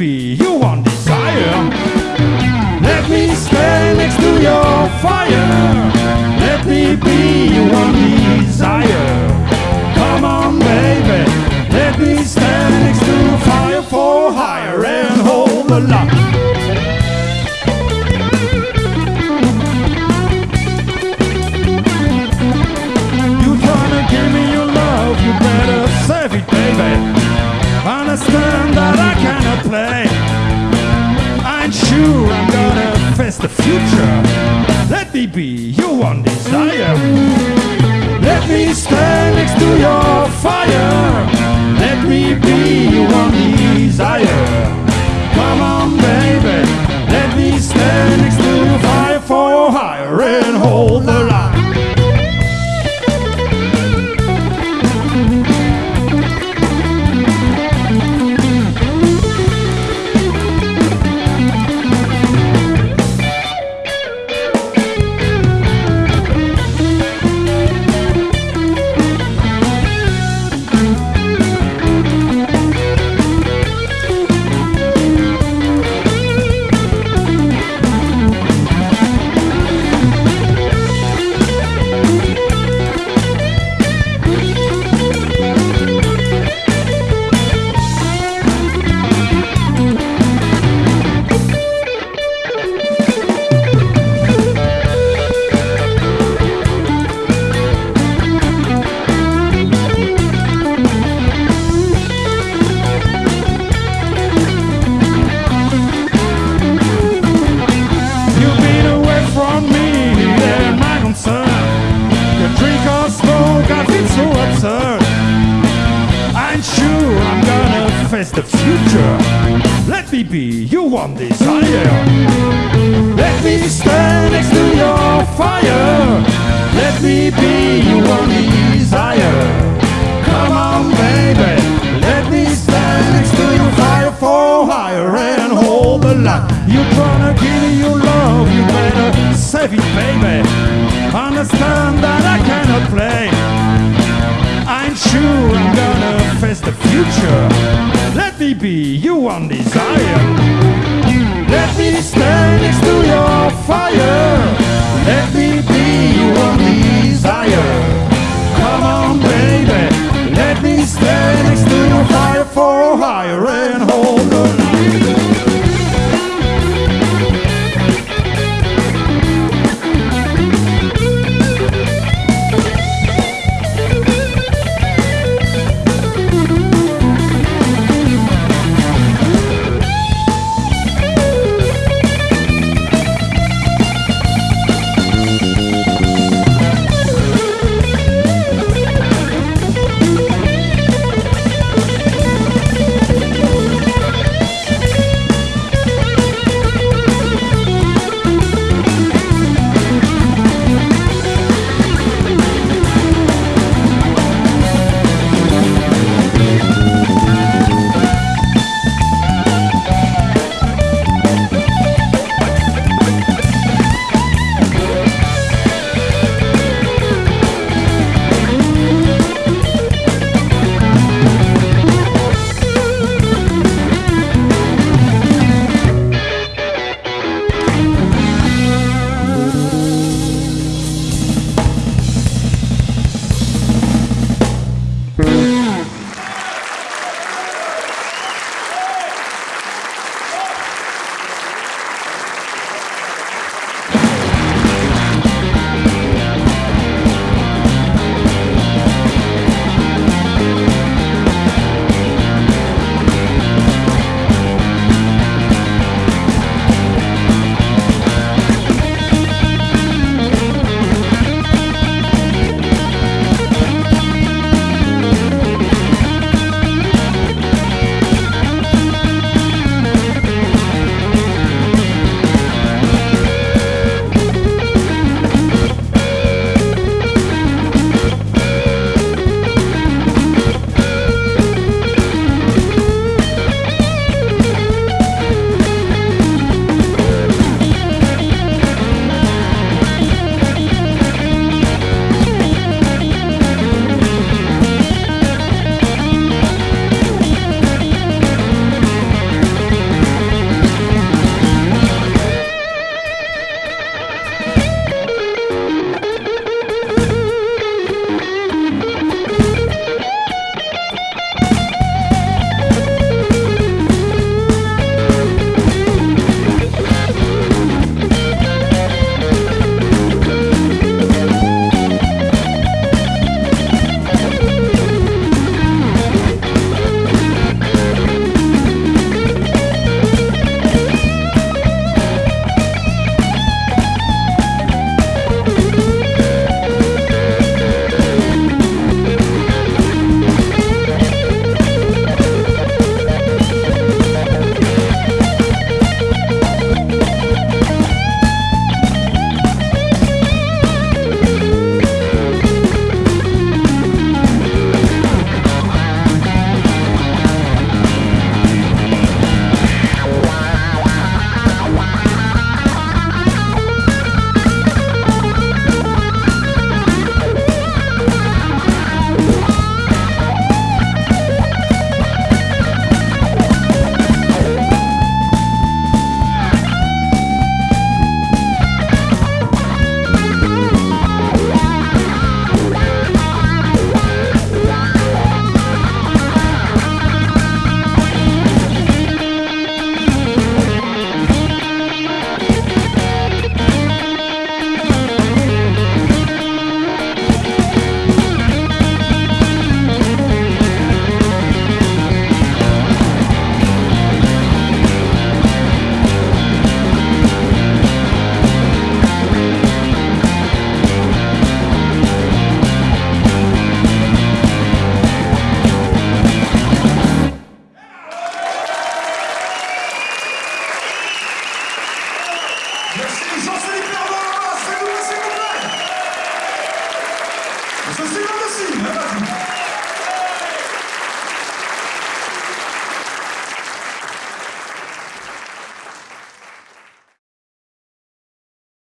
be your one desire. Let me stand next to your fire. Let me be your one desire. Come on, baby. Let me stand next to fire for higher and hold the line. The future. Let me be your one desire. Let me stand next to your fire. Let me be I'm gonna face the future. Let me be your one desire. Let me stand next to your fire. Let me be your one desire. Come on, baby. Let me stand next to your fire for higher and hold the line. You tryna give me your love, you better save it, baby. Understand that I cannot play. I'm sure Face the future. Let me be your one desire. Let me stand next to your fire. Let me be your one desire.